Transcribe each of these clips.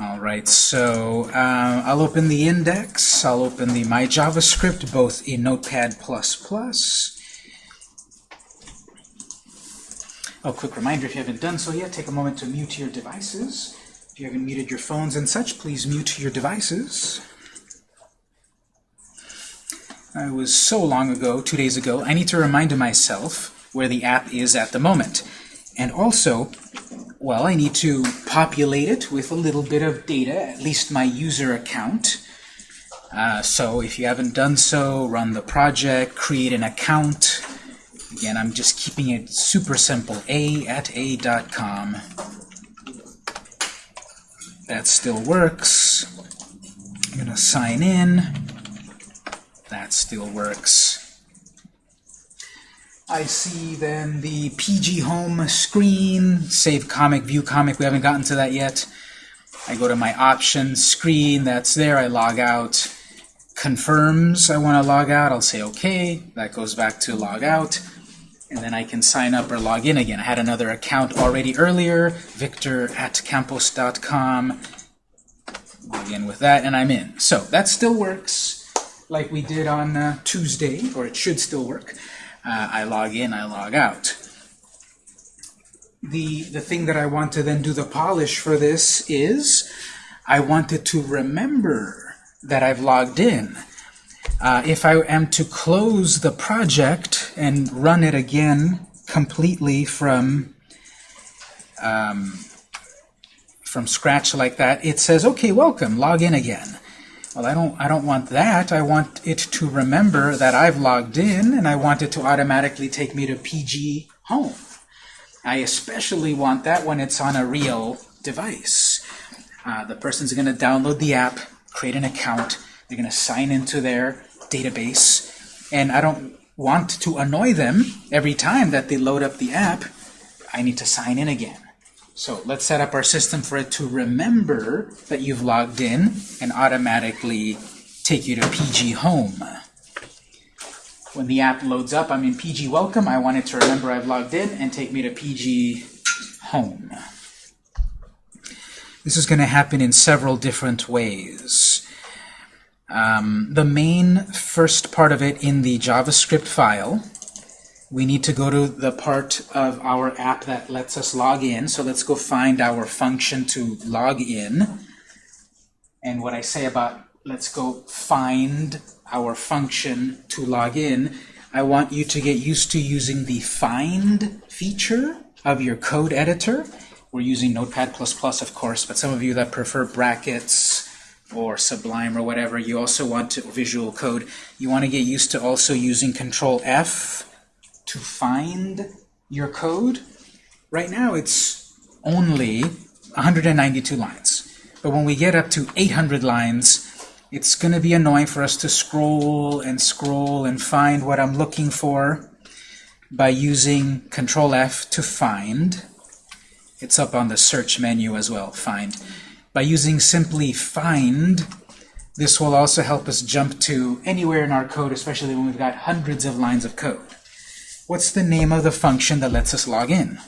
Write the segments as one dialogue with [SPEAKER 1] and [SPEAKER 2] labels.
[SPEAKER 1] All right, so uh, I'll open the index. I'll open the My JavaScript, both in Notepad++. Oh, quick reminder, if you haven't done so yet, take a moment to mute your devices. If you haven't muted your phones and such, please mute your devices. It was so long ago, two days ago, I need to remind myself where the app is at the moment. And also, well, I need to populate it with a little bit of data, at least my user account. Uh, so if you haven't done so, run the project, create an account. Again, I'm just keeping it super simple, a at a.com. That still works. I'm going to sign in. That still works. I see then the PG Home screen, save comic, view comic, we haven't gotten to that yet. I go to my options screen, that's there, I log out. Confirms I want to log out, I'll say OK, that goes back to log out. And then I can sign up or log in again. I had another account already earlier, victor at campos.com. Log in with that, and I'm in. So that still works like we did on uh, Tuesday, or it should still work uh, I log in, I log out. The, the thing that I want to then do the polish for this is I wanted to remember that I've logged in. Uh, if I am to close the project and run it again completely from um, from scratch like that, it says, okay, welcome, log in again. Well, I don't, I don't want that. I want it to remember that I've logged in, and I want it to automatically take me to PG Home. I especially want that when it's on a real device. Uh, the person's going to download the app, create an account, they're going to sign into their database, and I don't want to annoy them every time that they load up the app. I need to sign in again. So let's set up our system for it to remember that you've logged in and automatically take you to PG Home. When the app loads up, I'm in PG Welcome. I want it to remember I've logged in and take me to PG Home. This is going to happen in several different ways. Um, the main first part of it in the JavaScript file we need to go to the part of our app that lets us log in. So let's go find our function to log in. And what I say about let's go find our function to log in, I want you to get used to using the find feature of your code editor. We're using Notepad++, of course, but some of you that prefer brackets or Sublime or whatever, you also want to visual code. You want to get used to also using Control F to find your code, right now it's only 192 lines. But when we get up to 800 lines, it's going to be annoying for us to scroll and scroll and find what I'm looking for by using Control F to find. It's up on the search menu as well, find. By using simply find, this will also help us jump to anywhere in our code, especially when we've got hundreds of lines of code. What's the name of the function that lets us log in?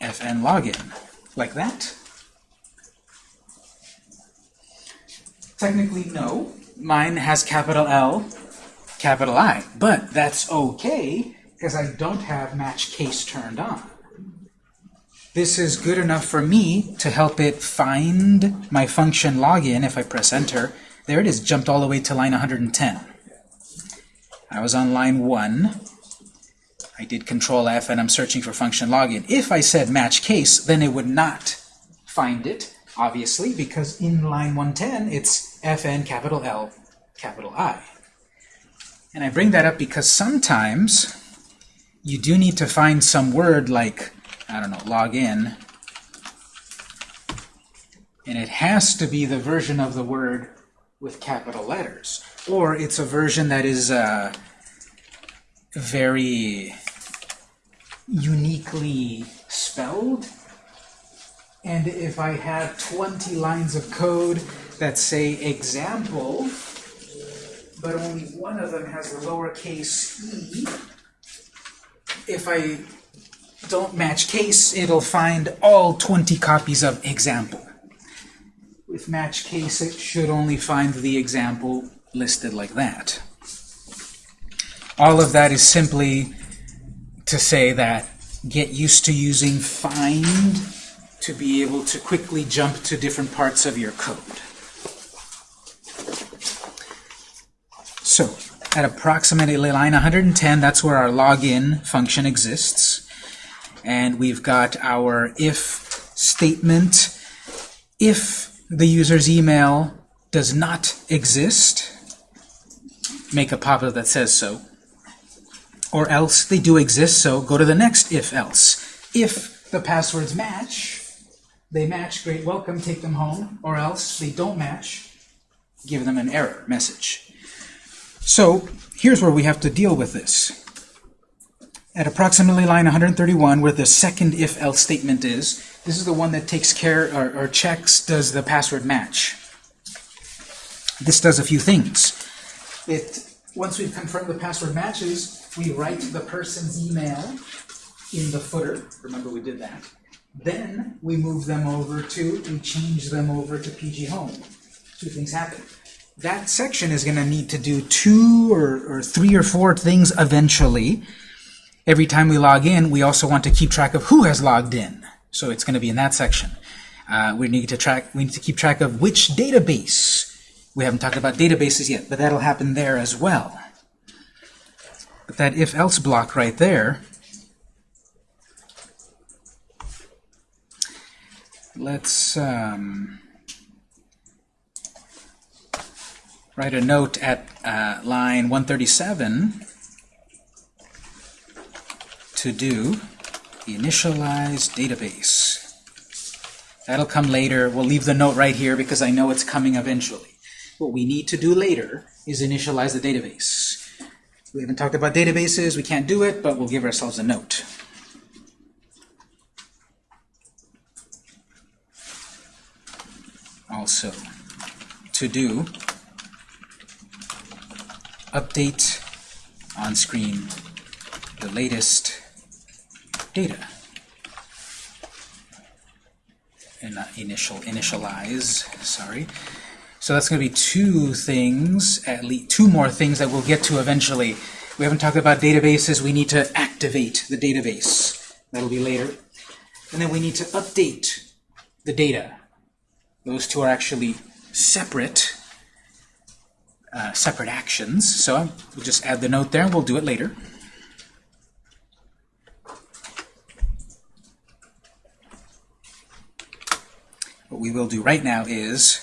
[SPEAKER 1] fn login. Like that? Technically, no. Mine has capital L, capital I. But that's okay, because I don't have match case turned on. This is good enough for me to help it find my function login if I press enter. There it is, jumped all the way to line 110. I was on line 1. I did Control F and I'm searching for function login. If I said match case, then it would not find it, obviously, because in line 110 it's fn capital L capital I. And I bring that up because sometimes you do need to find some word like, I don't know, login, and it has to be the version of the word with capital letters. Or it's a version that is uh, very uniquely spelled. And if I have 20 lines of code that say example, but only one of them has the lowercase e, if I don't match case, it'll find all 20 copies of example. With match case, it should only find the example listed like that. All of that is simply to say that get used to using find to be able to quickly jump to different parts of your code. So, at approximately line 110, that's where our login function exists. And we've got our if statement. If the user's email does not exist, make a pop-up that says so. Or else they do exist, so go to the next if else. If the passwords match, they match, great, welcome, take them home. Or else they don't match, give them an error message. So here's where we have to deal with this. At approximately line 131, where the second if-else statement is, this is the one that takes care or, or checks does the password match. This does a few things. It once we've confirmed the password matches, we write the person's email in the footer. Remember we did that. Then we move them over to, we change them over to PG Home. Two things happen. That section is going to need to do two or, or three or four things eventually. Every time we log in, we also want to keep track of who has logged in. So it's going to be in that section. Uh, we need to track. We need to keep track of which database. We haven't talked about databases yet, but that'll happen there as well. But that if-else block right there, let's um, write a note at uh, line 137 to do initialize database. That'll come later. We'll leave the note right here because I know it's coming eventually. What we need to do later is initialize the database. We haven't talked about databases. We can't do it, but we'll give ourselves a note. Also, to do update on screen the latest data. And not initial initialize, sorry. So that's going to be two things, at least two more things that we'll get to eventually. We haven't talked about databases. We need to activate the database. That'll be later. And then we need to update the data. Those two are actually separate, uh, separate actions. So we'll just add the note there, and we'll do it later. What we will do right now is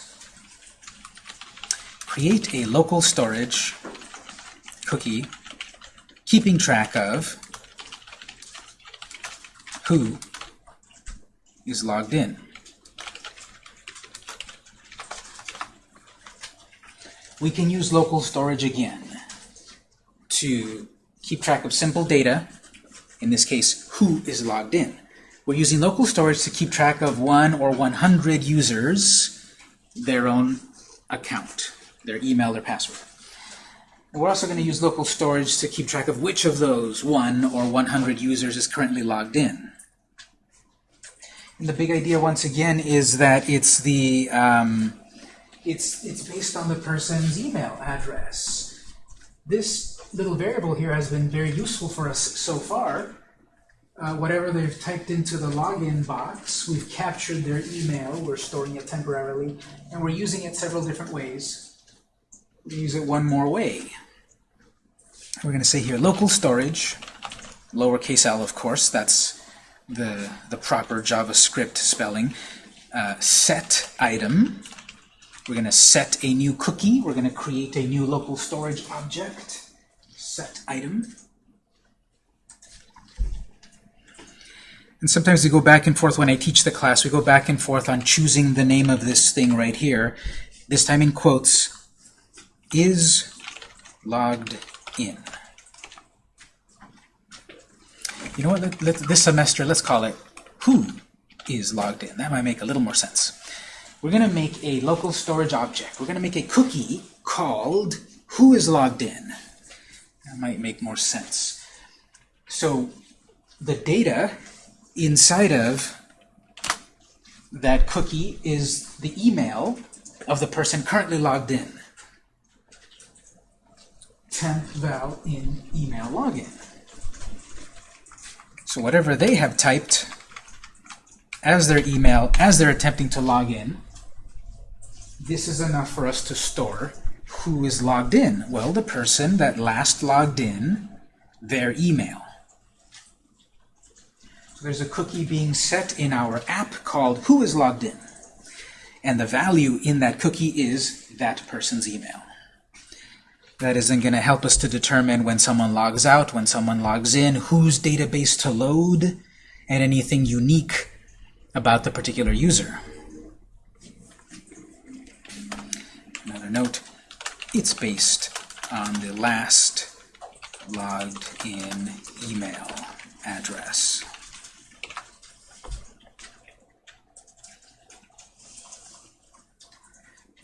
[SPEAKER 1] create a local storage cookie keeping track of who is logged in. We can use local storage again to keep track of simple data, in this case, who is logged in. We're using local storage to keep track of one or 100 users, their own account their email, their password. And we're also going to use local storage to keep track of which of those one or 100 users is currently logged in. And the big idea, once again, is that it's the um, it's it's based on the person's email address. This little variable here has been very useful for us so far. Uh, whatever they've typed into the login box, we've captured their email, we're storing it temporarily, and we're using it several different ways We use it one more way. We're going to say here local storage, lowercase l, of course, that's the, the proper JavaScript spelling. Uh, set item. We're going to set a new cookie. We're going to create a new local storage object. Set item. And sometimes we go back and forth when I teach the class. We go back and forth on choosing the name of this thing right here. This time in quotes is logged in. You know what, let, let, this semester, let's call it who is logged in. That might make a little more sense. We're going to make a local storage object. We're going to make a cookie called who is logged in. That might make more sense. So the data inside of that cookie is the email of the person currently logged in. Temp val in email login. So whatever they have typed as their email, as they're attempting to log in, this is enough for us to store who is logged in. Well, the person that last logged in, their email. There's a cookie being set in our app called who is logged in. And the value in that cookie is that person's email. That isn't going to help us to determine when someone logs out, when someone logs in, whose database to load, and anything unique about the particular user. Another note, it's based on the last logged in email address.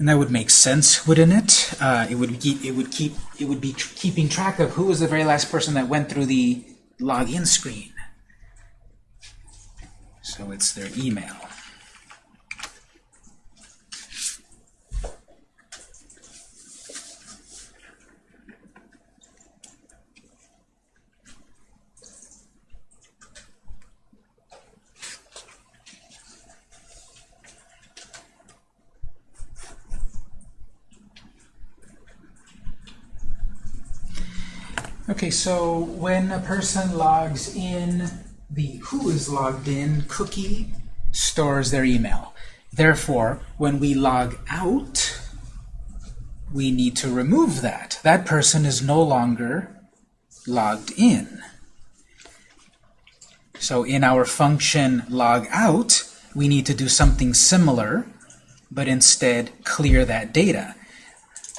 [SPEAKER 1] And that would make sense, wouldn't it? Uh, it would keep it would keep it would be keeping track of who was the very last person that went through the login screen. So it's their email. Okay, so when a person logs in, the who is logged in cookie stores their email. Therefore, when we log out, we need to remove that. That person is no longer logged in. So in our function log out, we need to do something similar, but instead clear that data.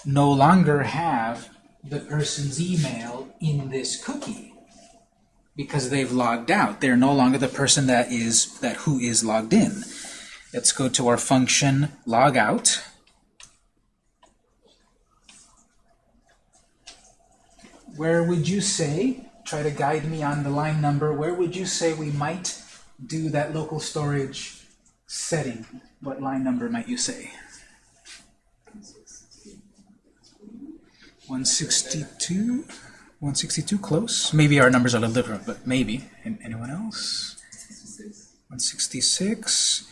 [SPEAKER 1] No longer have the person's email in this cookie because they've logged out. They're no longer the person that is that who is logged in. Let's go to our function logout. Where would you say, try to guide me on the line number, where would you say we might do that local storage setting? What line number might you say? 162? 162, close. Maybe our numbers are a little different, but maybe. And anyone else? 166.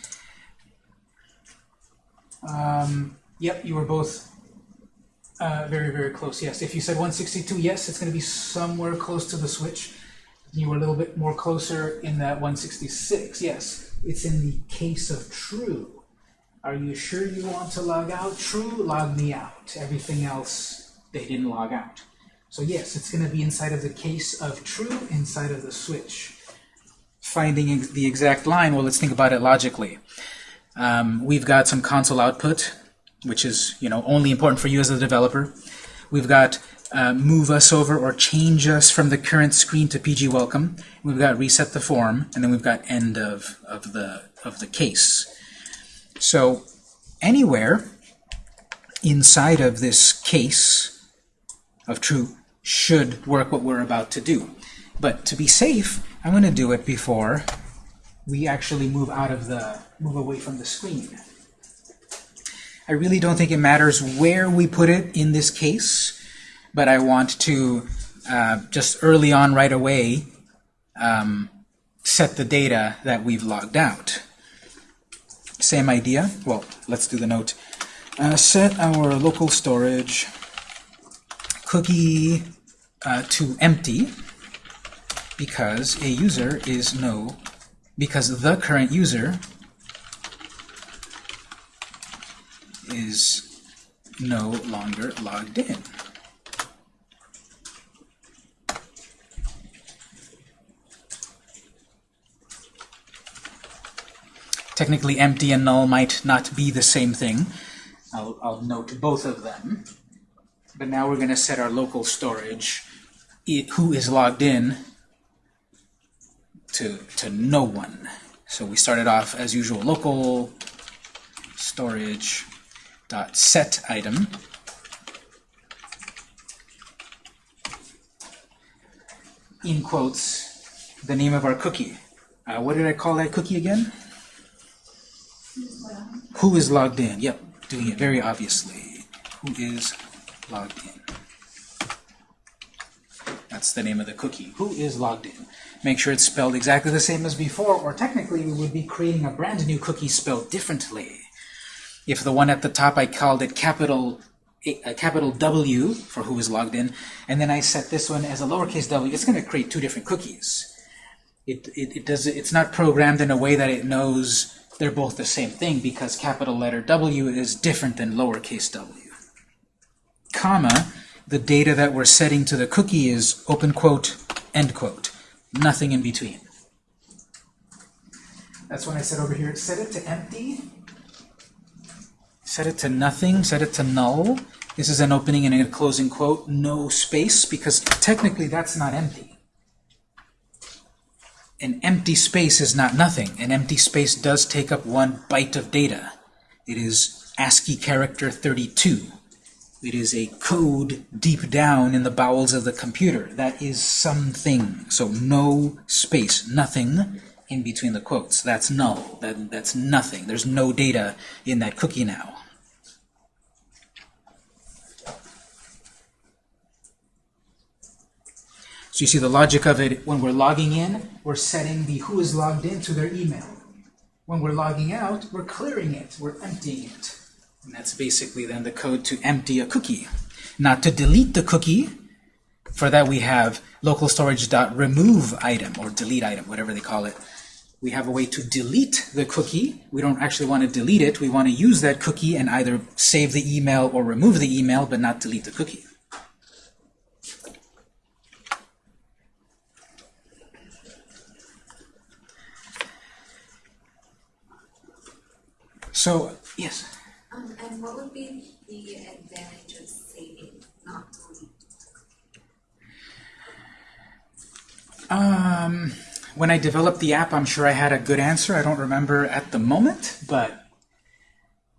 [SPEAKER 1] Um, yep, you were both uh, very, very close. Yes, if you said 162, yes, it's going to be somewhere close to the switch. You were a little bit more closer in that 166. Yes, it's in the case of true. Are you sure you want to log out? True, log me out. Everything else, they didn't log out. So yes, it's going to be inside of the case of true, inside of the switch. Finding ex the exact line, well, let's think about it logically. Um, we've got some console output, which is you know only important for you as a developer. We've got uh, move us over or change us from the current screen to PG welcome. We've got reset the form, and then we've got end of, of, the, of the case. So anywhere inside of this case of true should work what we're about to do. But to be safe, I'm going to do it before we actually move out of the, move away from the screen. I really don't think it matters where we put it in this case, but I want to uh, just early on right away um, set the data that we've logged out. Same idea. Well, let's do the note. Uh, set our local storage cookie uh, to empty because a user is no, because the current user is no longer logged in. Technically, empty and null might not be the same thing. I'll, I'll note both of them. But now we're going to set our local storage, it, who is logged in, to, to no one. So we started off, as usual, local storage dot set item in quotes the name of our cookie Uh, what did I call that cookie again? Who is logged in? Yep, doing it very obviously. Who is logged in? That's the name of the cookie. Who is logged in? Make sure it's spelled exactly the same as before, or technically we would be creating a brand new cookie spelled differently. If the one at the top I called it capital eh, a, capital W for who is logged in, and then I set this one as a lowercase w, it's going to create two different cookies. It, it, it does it's not programmed in a way that it knows they're both the same thing because capital letter W is different than lowercase w. Comma, the data that we're setting to the cookie is open quote, end quote. Nothing in between. That's when I said over here, set it to empty set it to nothing, set it to null. This is an opening and a closing quote, no space, because technically that's not empty. An empty space is not nothing. An empty space does take up one byte of data. It is ASCII character 32. It is a code deep down in the bowels of the computer. That is something. So no space, nothing in between the quotes. That's null. That, that's nothing. There's no data in that cookie now. So you see the logic of it, when we're logging in, we're setting the who is logged in to their email. When we're logging out, we're clearing it, we're emptying it. And that's basically then the code to empty a cookie. Not to delete the cookie, for that we have local storage.remove item, or delete item, whatever they call it we have a way to delete the cookie. We don't actually want to delete it. We want to use that cookie and either save the email or remove the email, but not delete the cookie. So, yes?
[SPEAKER 2] And what would be the advantage of saving, not deleting?
[SPEAKER 1] Um, when I developed the app, I'm sure I had a good answer. I don't remember at the moment, but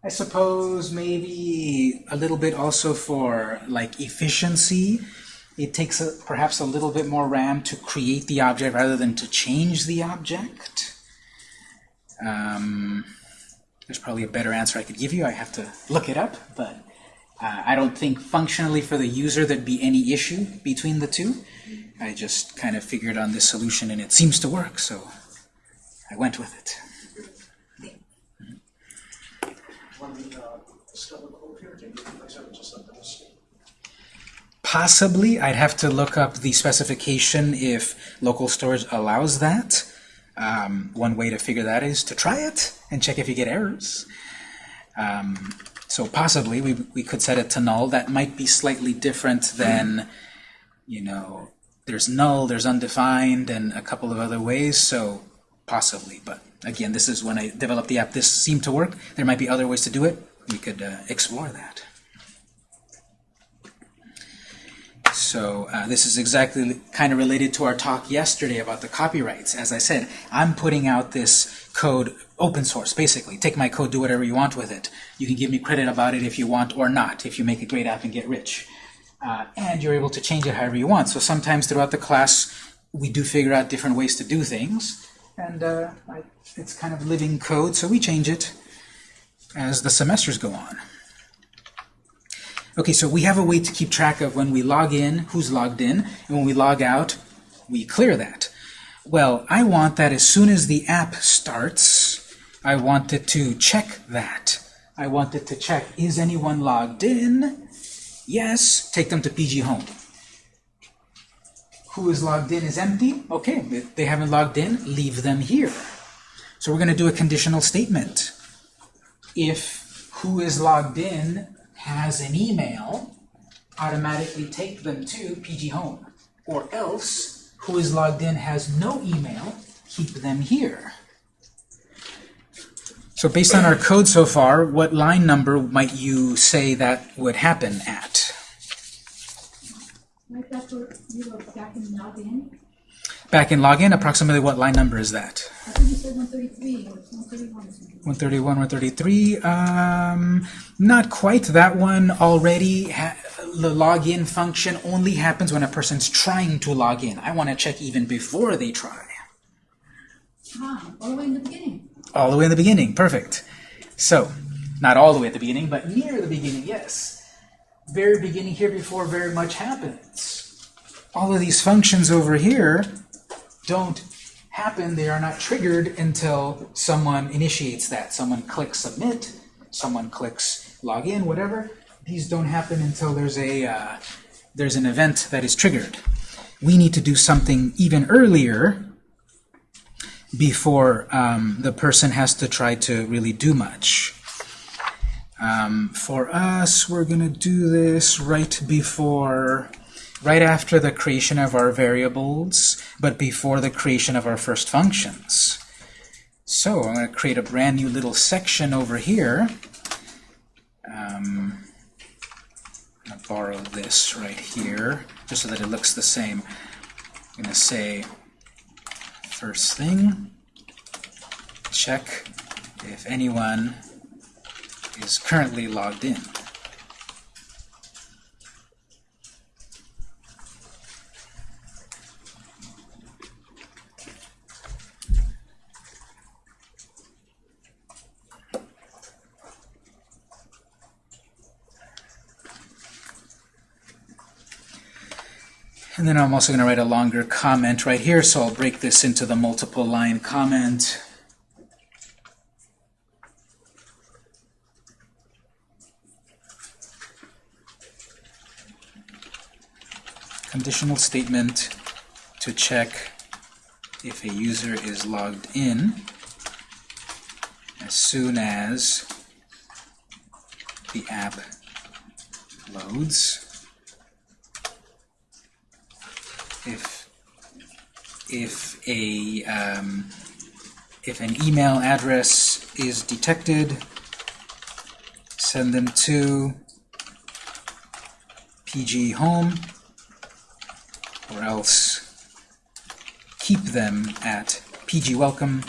[SPEAKER 1] I suppose maybe a little bit also for like efficiency. It takes a, perhaps a little bit more RAM to create the object rather than to change the object. Um, there's probably a better answer I could give you. I have to look it up, but uh, I don't think functionally for the user there'd be any issue between the two. I just kind of figured on this solution and it seems to work, so I went with it. Possibly, I'd have to look up the specification if local storage allows that. Um, one way to figure that is to try it and check if you get errors. Um, so possibly we, we could set it to null. That might be slightly different than, you know, there's null, there's undefined, and a couple of other ways, so possibly. But again, this is when I developed the app. This seemed to work. There might be other ways to do it. We could uh, explore that. So uh, this is exactly kind of related to our talk yesterday about the copyrights. As I said, I'm putting out this code open source, basically. Take my code, do whatever you want with it. You can give me credit about it if you want or not, if you make a great app and get rich. Uh, and you're able to change it however you want. So sometimes throughout the class, we do figure out different ways to do things. And uh, it's kind of living code, so we change it as the semesters go on. Okay, so we have a way to keep track of when we log in, who's logged in, and when we log out, we clear that. Well, I want that as soon as the app starts, I want it to check that. I want it to check, is anyone logged in? Yes, take them to PG Home. Who is logged in is empty? Okay, if they haven't logged in, leave them here. So we're going to do a conditional statement. If who is logged in has an email, automatically take them to PG Home. Or else, who is logged in has no email, keep them here. So based on our code so far, what line number might you say that would happen at?
[SPEAKER 3] Right after you were back in login,
[SPEAKER 1] Back in login, approximately what line number is that?
[SPEAKER 3] I think you said one thirty-three
[SPEAKER 1] 131, 133. Um, not quite. That one already, ha the login function only happens when a person's trying to log in. I want to check even before they try.
[SPEAKER 3] Ah, all the way in the beginning.
[SPEAKER 1] All the way in the beginning, perfect. So, not all the way at the beginning, but near the beginning, yes. Very beginning here before very much happens. All of these functions over here don't happen, they are not triggered until someone initiates that. Someone clicks submit, someone clicks login, whatever. These don't happen until there's a uh, there's an event that is triggered. We need to do something even earlier before um, the person has to try to really do much. Um, for us, we're going to do this right before, right after the creation of our variables, but before the creation of our first functions. So I'm going to create a brand new little section over here. Um, I'm going to borrow this right here, just so that it looks the same. I'm going to say First thing, check if anyone is currently logged in. And then I'm also going to write a longer comment right here, so I'll break this into the multiple line comment. Conditional statement to check if a user is logged in as soon as the app loads. If if a um, if an email address is detected, send them to PG Home, or else keep them at PG Welcome.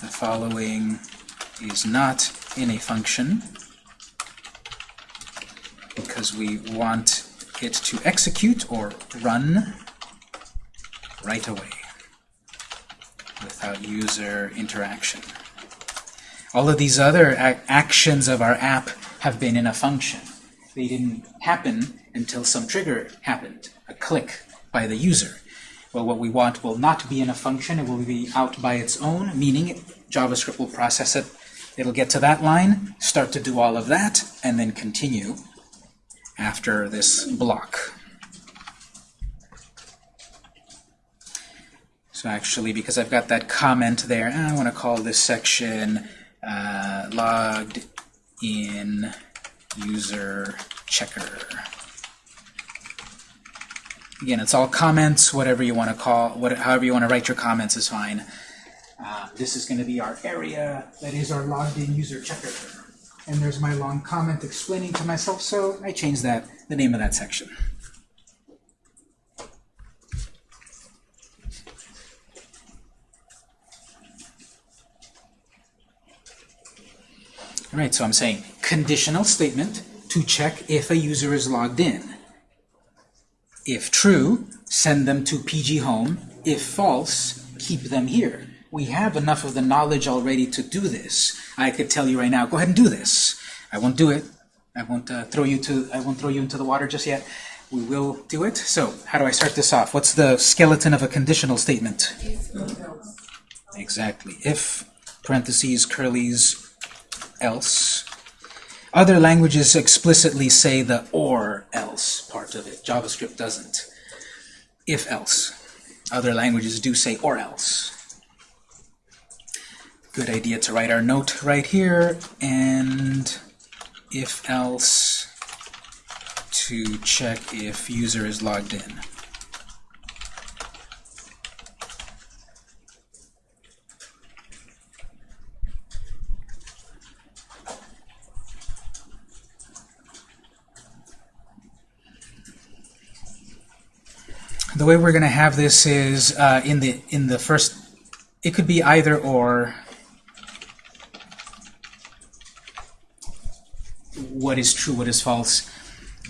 [SPEAKER 1] The following is not in a function because we want it to execute or run right away without user interaction. All of these other actions of our app have been in a function. They didn't happen until some trigger happened, a click by the user. Well, what we want will not be in a function. It will be out by its own, meaning JavaScript will process it. It'll get to that line, start to do all of that, and then continue after this block. So actually, because I've got that comment there, I want to call this section uh, logged in user checker. Again, it's all comments, whatever you want to call, what, however you want to write your comments is fine. Uh, this is going to be our area that is our logged in user checker and there's my long comment explaining to myself, so I changed that, the name of that section. All right, so I'm saying conditional statement to check if a user is logged in. If true, send them to PG Home. If false, keep them here. We have enough of the knowledge already to do this. I could tell you right now, go ahead and do this. I won't do it. I won't uh, throw you to. I won't throw you into the water just yet. We will do it. So, how do I start this off? What's the skeleton of a conditional statement? Exactly. If parentheses, curlies, else. Other languages explicitly say the or else part of it. JavaScript doesn't. If else. Other languages do say or else. Good idea to write our note right here and if else to check if user is logged in. The way we're going to have this is uh, in the in the first. It could be either or. What is true? What is false?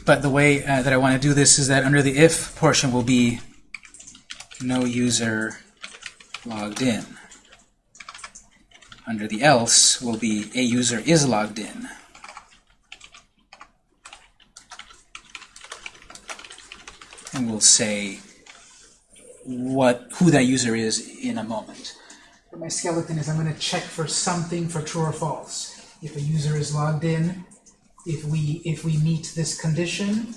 [SPEAKER 1] But the way uh, that I want to do this is that under the if portion will be no user logged in. Under the else will be a user is logged in. And we'll say what who that user is in a moment. For my skeleton is I'm going to check for something for true or false. If a user is logged in, if we if we meet this condition,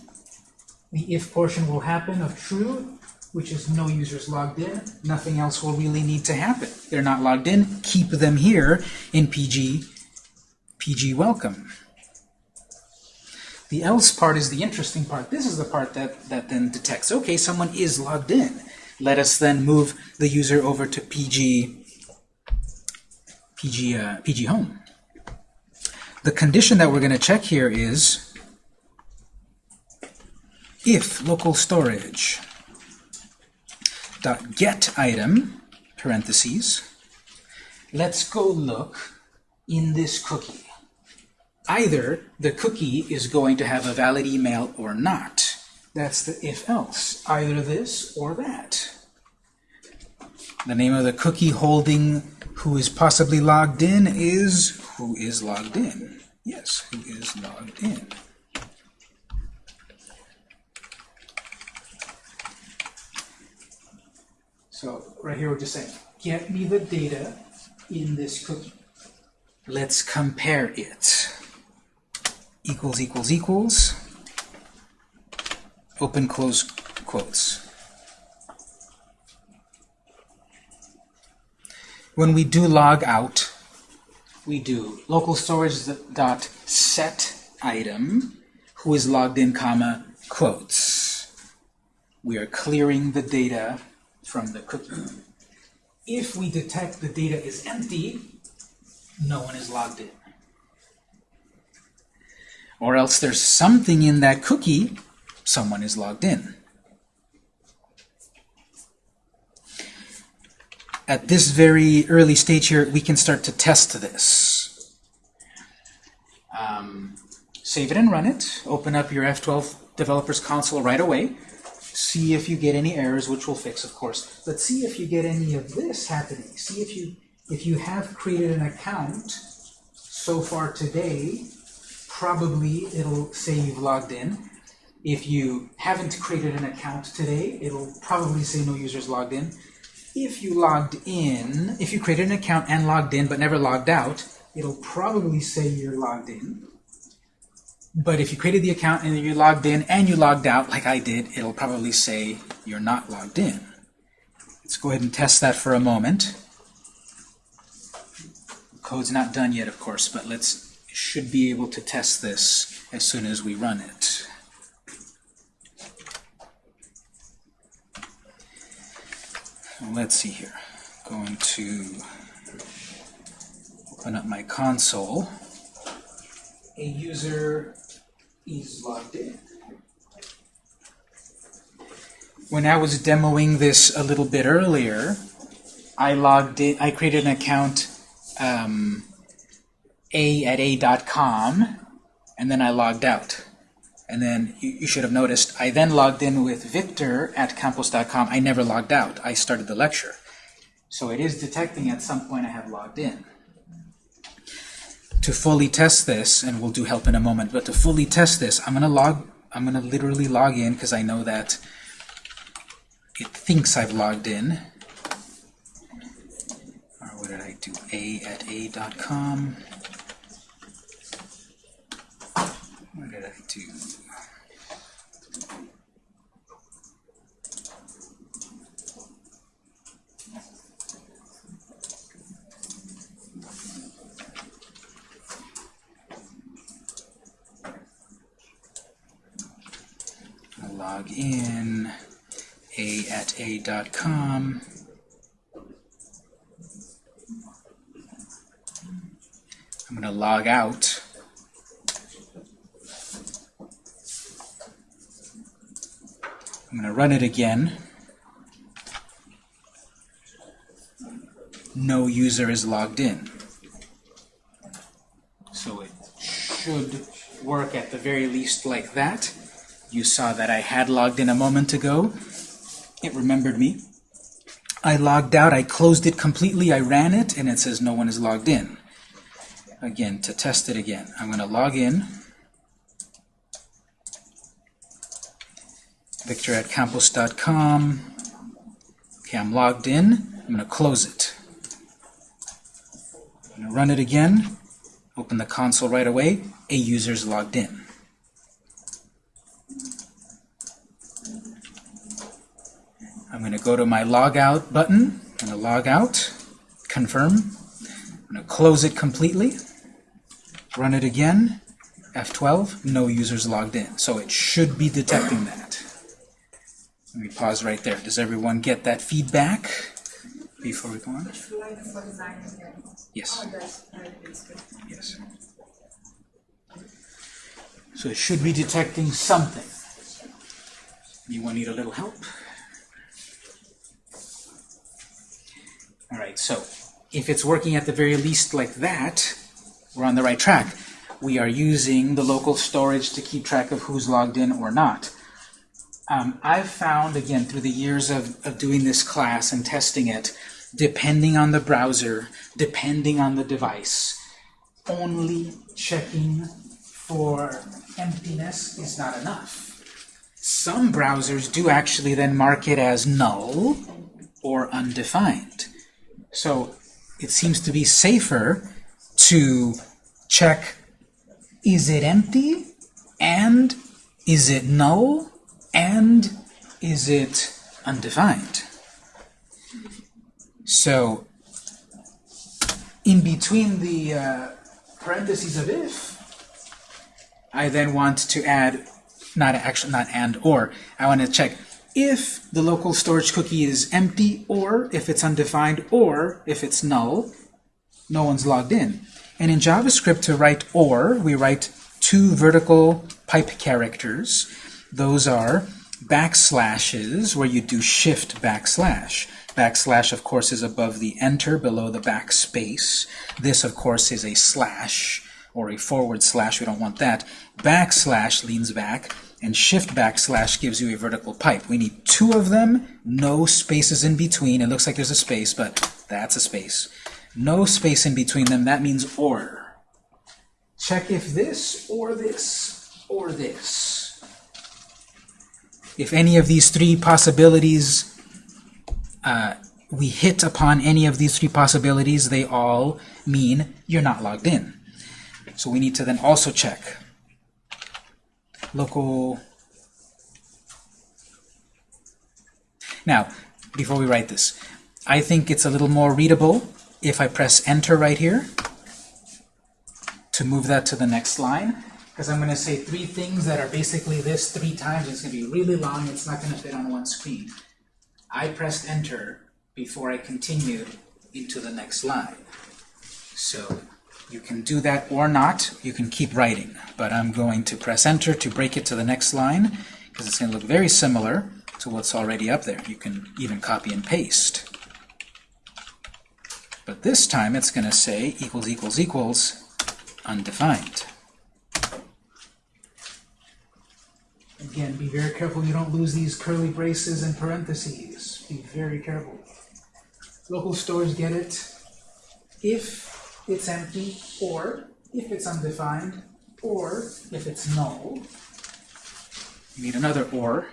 [SPEAKER 1] the if portion will happen of true, which is no users logged in. Nothing else will really need to happen. They're not logged in. Keep them here in PG PG welcome. The else part is the interesting part. This is the part that, that then detects, okay, someone is logged in. Let us then move the user over to PG, PG, uh, PG home. The condition that we're going to check here is if local storage dot get item parentheses let's go look in this cookie. Either the cookie is going to have a valid email or not. That's the if else. Either this or that. The name of the cookie holding who is possibly logged in is who is logged in yes who is logged in So right here we're just saying, get me the data in this cookie. Let's compare it. Equals, equals, equals. Open, close quotes. When we do log out, we do local storage dot set item who is logged in, comma, quotes. We are clearing the data from the cookie. If we detect the data is empty, no one is logged in. Or else there's something in that cookie, someone is logged in. At this very early stage here, we can start to test this. Um, save it and run it. Open up your F12 Developers Console right away see if you get any errors, which we'll fix, of course. But see if you get any of this happening. See if you if you have created an account so far today, probably it'll say you've logged in. If you haven't created an account today, it'll probably say no users logged in. If you logged in, if you created an account and logged in but never logged out, it'll probably say you're logged in. But if you created the account and you logged in and you logged out, like I did, it'll probably say you're not logged in. Let's go ahead and test that for a moment. Code's not done yet, of course, but let's should be able to test this as soon as we run it. Let's see here. Going to open up my console. A user is logged in. When I was demoing this a little bit earlier, I logged in, I created an account um, a at a.com, and then I logged out. And then you, you, should have noticed, I then logged in with Victor at campus.com. I never logged out. I started the lecture. So it is detecting at some point I have logged in to fully test this, and we'll do help in a moment, but to fully test this, I'm gonna log, I'm gonna literally log in because I know that it thinks I've logged in. Or what did I do? A at a.com. What did I do? Log in a at a.com. I'm going to log out. I'm going to run it again. No user is logged in. So it should work at the very least like that. You saw that I had logged in a moment ago. It remembered me. I logged out, I closed it completely, I ran it, and it says no one is logged in. Again, to test it again, I'm going to log in. Victor at campus.com. Okay, I'm logged in. I'm going to close it. I'm going to run it again. Open the console right away. A user's logged in. Going to go to my logout button. I'm going to log out, confirm. I'm going to close it completely, run it again, F12, no users logged in. So it should be detecting that. Let me pause right there. Does everyone get that feedback before we go on? Yes. Yes. So it should be detecting something. Anyone need a little help? All right, so if it's working at the very least like that, we're on the right track. We are using the local storage to keep track of who's logged in or not. Um, I've found, again, through the years of, of doing this class and testing it, depending on the browser, depending on the device, only checking for emptiness is not enough. Some browsers do actually then mark it as null or undefined. So it seems to be safer to check is it empty? And is it null? And is it undefined. So in between the uh, parentheses of if, I then want to add, not actually not and or, I want to check if the local storage cookie is empty or if it's undefined or if it's null, no one's logged in. And in JavaScript to write or, we write two vertical pipe characters. Those are backslashes, where you do shift backslash. Backslash, of course, is above the enter, below the backspace. This, of course, is a slash, or a forward slash. We don't want that. Backslash leans back, and shift backslash gives you a vertical pipe. We need two of them, no spaces in between. It looks like there's a space, but that's a space. No space in between them, that means or. Check if this, or this, or this. If any of these three possibilities, uh, we hit upon any of these three possibilities, they all mean you're not logged in. So we need to then also check local. Now, before we write this, I think it's a little more readable if I press enter right here to move that to the next line because I'm going to say three things that are basically this three times. It's going to be really long. It's not going to fit on one screen. I pressed enter before I continued into the next line. So you can do that or not. You can keep writing. But I'm going to press enter to break it to the next line because it's going to look very similar to what's already up there. You can even copy and paste. But this time it's going to say equals equals equals undefined. Again, be very careful you don't lose these curly braces and parentheses. Be very careful. Local storage get item if it's empty, or if it's undefined, or if it's null. You need another or.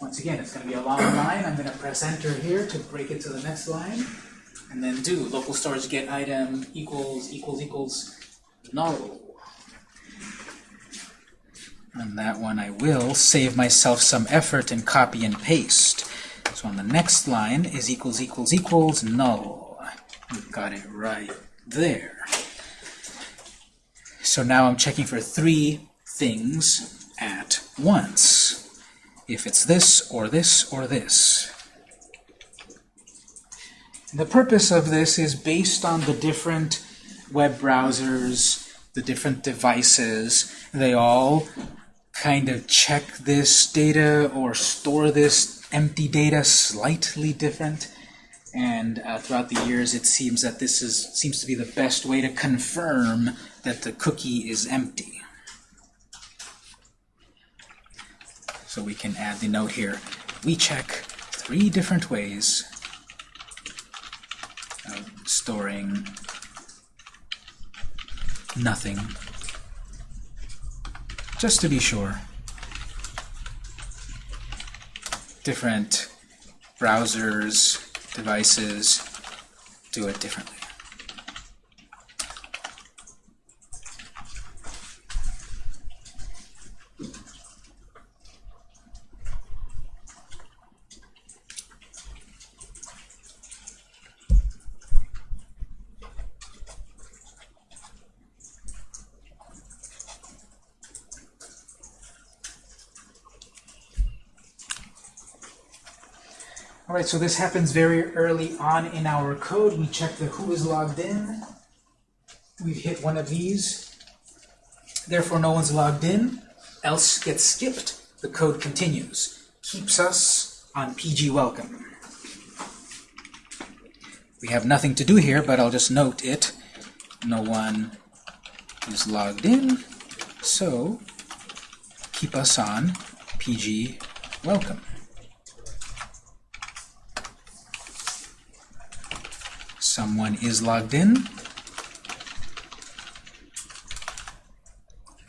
[SPEAKER 1] Once again, it's going to be a long line. I'm going to press enter here to break it to the next line. And then do local storage get item equals equals equals null. And that one I will save myself some effort and copy and paste. So on the next line is equals equals equals null. We've got it right there. So now I'm checking for three things at once. If it's this, or this, or this. The purpose of this is based on the different web browsers, the different devices. They all kind of check this data or store this empty data slightly different. And uh, throughout the years, it seems that this is seems to be the best way to confirm that the cookie is empty. So we can add the note here. We check three different ways of storing nothing. Just to be sure. Different browsers, devices do it differently. All right, so this happens very early on in our code. We check the who is logged in. We've hit one of these. Therefore, no one's logged in. Else gets skipped. The code continues. Keeps us on PG welcome. We have nothing to do here, but I'll just note it. No one is logged in, so keep us on PG welcome. Someone is logged in.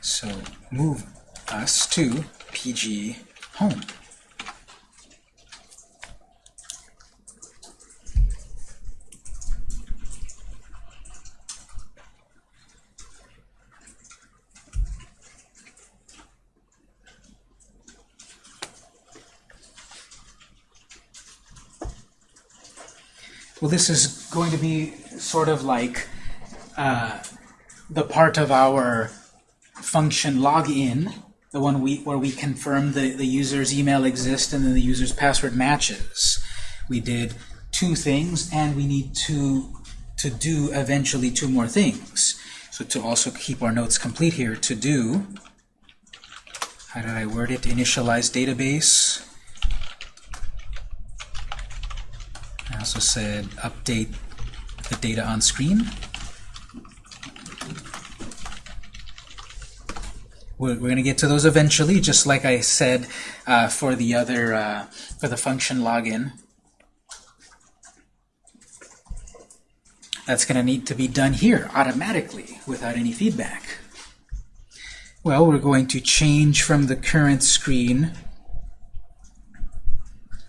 [SPEAKER 1] So move us to PG home. Well, this is going to be sort of like uh, the part of our function login, the one we, where we confirm the, the user's email exists and then the user's password matches. We did two things, and we need to, to do eventually two more things. So to also keep our notes complete here, to do, how did I word it, initialize database, also said update the data on screen. We're, we're going to get to those eventually, just like I said uh, for the other uh, for the function login. That's going to need to be done here automatically without any feedback. Well, we're going to change from the current screen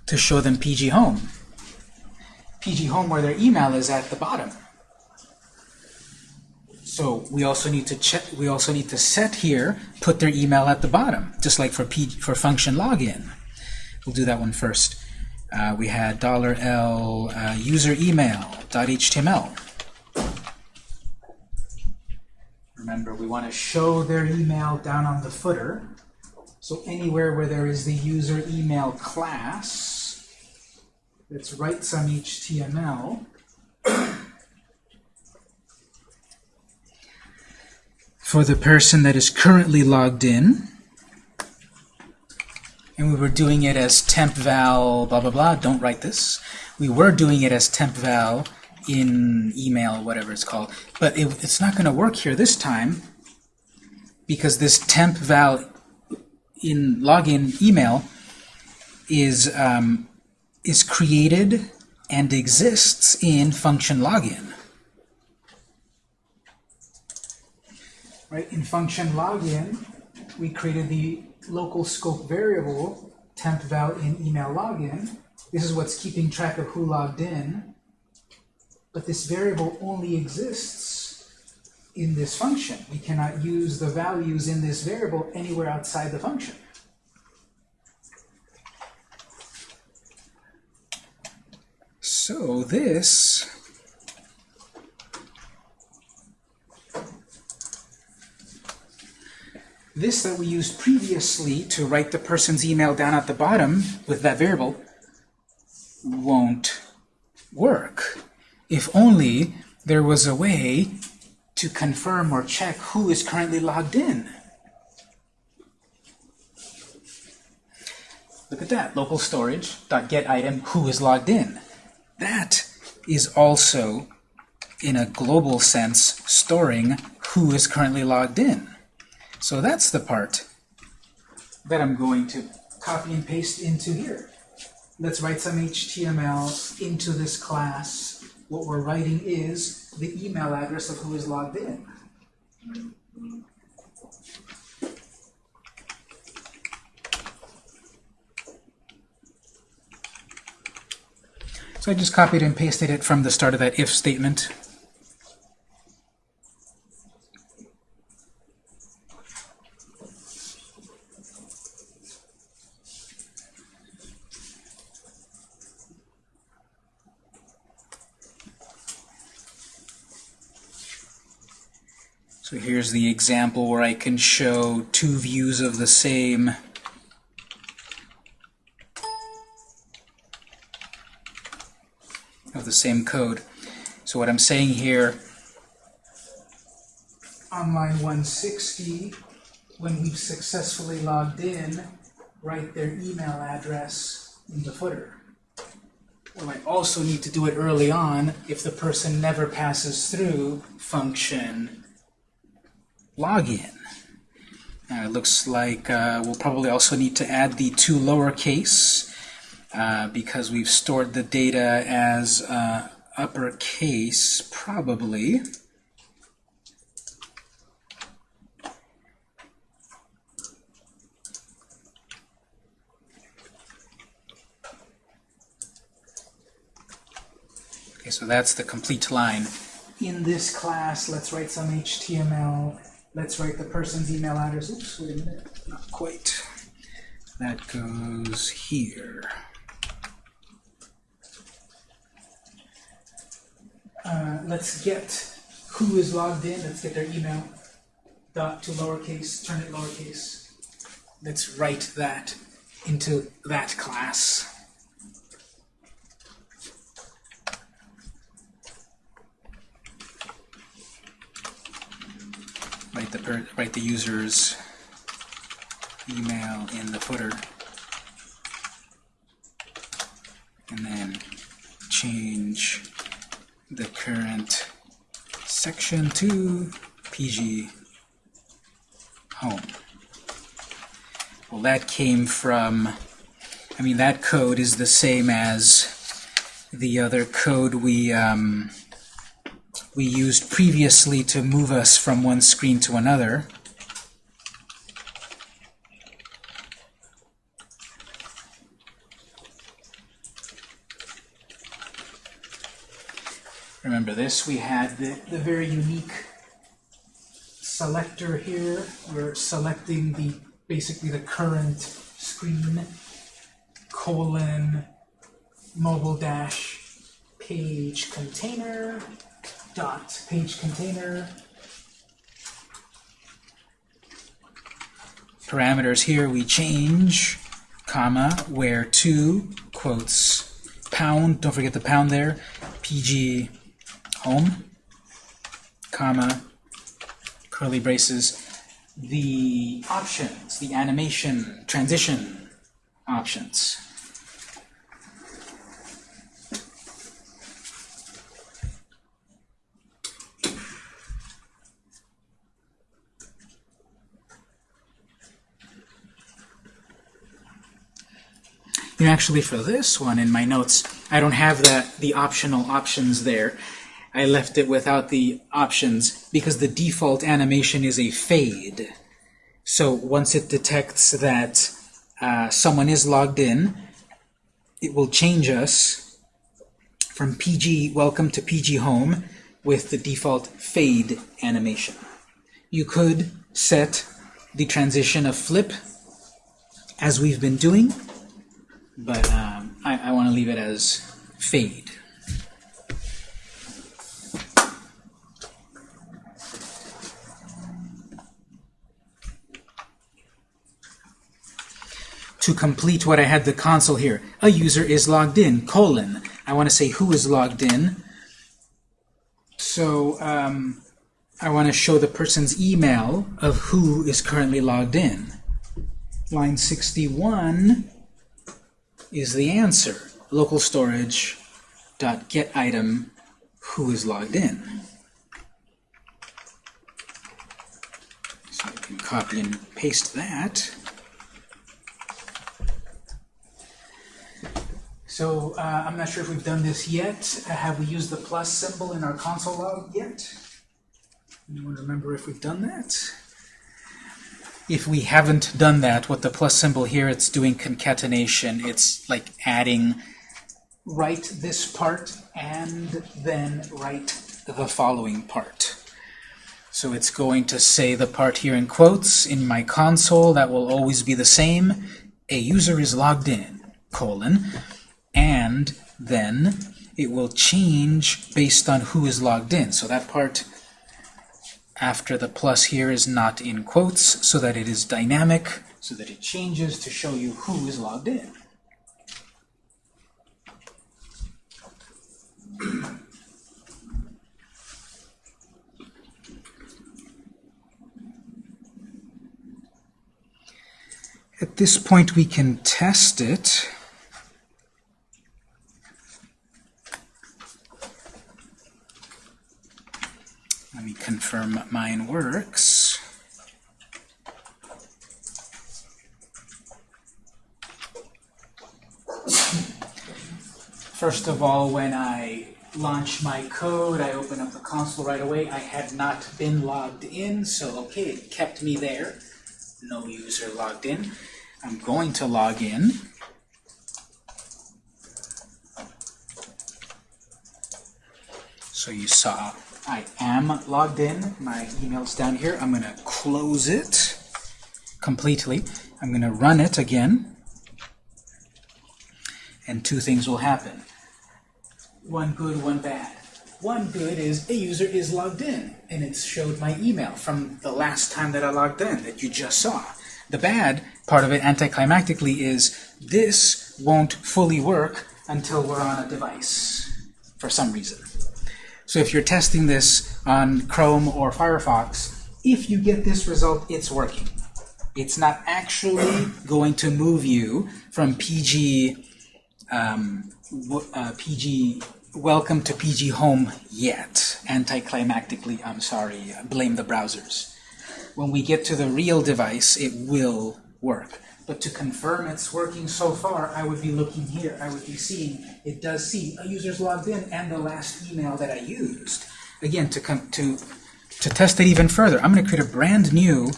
[SPEAKER 1] to show them PG Home. PG Home where their email is at the bottom. So we also need to check. We also need to set here, put their email at the bottom, just like for P, for function login. We'll do that one first. Uh, we had dollar $l uh, user email .html. Remember, we want to show their email down on the footer. So anywhere where there is the user email class, let's write some HTML. for the person that is currently logged in. And we were doing it as temp val blah blah blah. Don't write this. We were doing it as temp val in email, whatever it's called. But it, it's not going to work here this time because this temp val in login email is um, is created and exists in function login. Right in function login, we created the local scope variable temp val in email login. This is what's keeping track of who logged in. But this variable only exists in this function. We cannot use the values in this variable anywhere outside the function. So this this that we used previously to write the person's email down at the bottom with that variable won't work. If only there was a way to confirm or check who is currently logged in. Look at that, local storage, dot get item, who is logged in. That is also, in a global sense, storing who is currently logged in. So that's the part that I'm going to copy and paste into here. Let's write some HTML into this class. What we're writing is the email address of who is logged in. So I just copied and pasted it from the start of that if statement. So here's the example where I can show two views of the same of the same code. So what I'm saying here, on line 160, when we've successfully logged in, write their email address in the footer. We might also need to do it early on if the person never passes through function login. It looks like uh, we'll probably also need to add the two lowercase uh, because we've stored the data as uh, uppercase, probably. Okay, so that's the complete line. In this class, let's write some HTML. Let's write the person's email address. Oops, wait a minute. Not quite. That goes here. Uh, let's get who is logged in. Let's get their email. Dot to lowercase, turn it lowercase. Let's write that into that class. Write the write the user's email in the footer, and then change the current section to PG home. Well, that came from, I mean, that code is the same as the other code we um, we used previously to move us from one screen to another. Remember this, we had the, the very unique selector here. We're selecting the basically the current screen, colon, mobile dash page container, dot page container. Parameters here we change, comma, where to, quotes, pound, don't forget the pound there, pg home, comma, curly braces, the options, the animation, transition options. You know, actually, for this one in my notes, I don't have the, the optional options there. I left it without the options because the default animation is a fade. So once it detects that uh, someone is logged in, it will change us from PG Welcome to PG Home with the default fade animation. You could set the transition of flip as we've been doing, but um, I, I want to leave it as fade. To complete what I had the console here. A user is logged in, colon. I want to say who is logged in. So um, I want to show the person's email of who is currently logged in. Line 61 is the answer. Local storage dot get item who is logged in. So I can copy and paste that. So uh, I'm not sure if we've done this yet. Uh, have we used the plus symbol in our console log yet? Anyone remember if we've done that? If we haven't done that, what the plus symbol here, it's doing concatenation. It's like adding write this part and then write the following part. So it's going to say the part here in quotes in my console that will always be the same. A user is logged in, colon, and then it will change based on who is logged in. So that part after the plus here is not in quotes so that it is dynamic, so that it changes to show you who is logged in. At this point, we can test it. Let me confirm mine works. First of all, when I launch my code, I open up the console right away. I had not been logged in, so okay, it kept me there. No user logged in. I'm going to log in. So you saw I am logged in. My email's down here. I'm going to close it completely. I'm going to run it again. And two things will happen. One good, one bad. One good is a user is logged in, and it showed my email from the last time that I logged in that you just saw. The bad part of it, anticlimactically, is this won't fully work until we're on a device for some reason. So if you're testing this on Chrome or Firefox, if you get this result, it's working. It's not actually going to move you from PG, um, uh, PG welcome to PG home yet. Anticlimactically, I'm sorry, blame the browsers. When we get to the real device, it will work. But to confirm it's working so far, I would be looking here. I would be seeing, it does see a user's logged in and the last email that I used. Again, to, come to, to test it even further, I'm going to create a brand new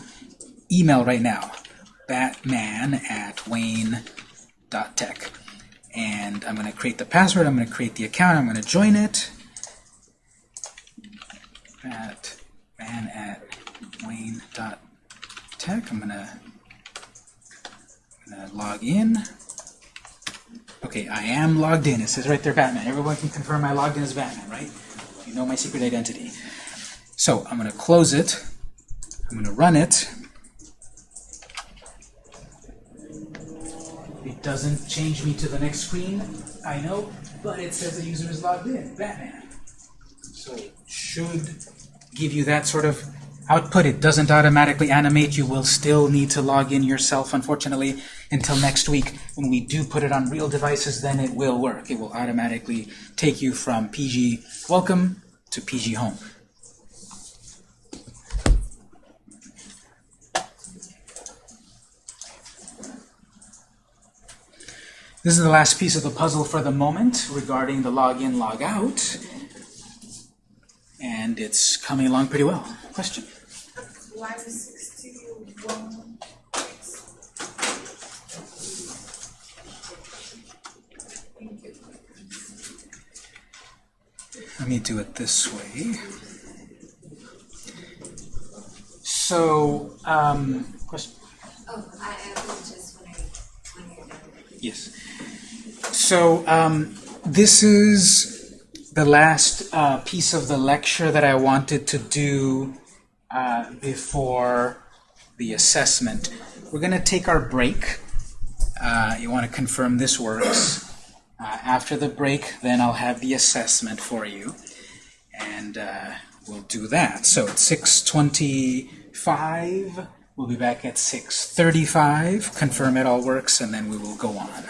[SPEAKER 1] email right now. Batman at wayne.tech. And I'm going to create the password, I'm going to create the account, I'm going to join it. Batman at wayne.tech. I'm going to log in. Okay, I am logged in. It says right there, Batman. Everyone can confirm I logged in as Batman, right? You know my secret identity. So I'm going to close it. I'm going to run it. It doesn't change me to the next screen, I know, but it says the user is logged in, Batman. So should give you that sort of output. It doesn't automatically animate. You will still need to log in yourself, unfortunately, until next week. When we do put it on real devices, then it will work. It will automatically take you from PG Welcome to PG Home. This is the last piece of the puzzle for the moment regarding the login, logout. And it's coming along pretty well. Question?
[SPEAKER 2] Line sixty-one, thank you.
[SPEAKER 1] Let me do it this way. So, um, question?
[SPEAKER 2] Oh, I, I was just wondering when you're.
[SPEAKER 1] Yes. So, um, this is the last uh, piece of the lecture that I wanted to do uh, before the assessment. We're going to take our break. Uh, you want to confirm this works. Uh, after the break, then I'll have the assessment for you. And uh, we'll do that. So it's 6.25. We'll be back at 6.35. Confirm it all works, and then we will go on.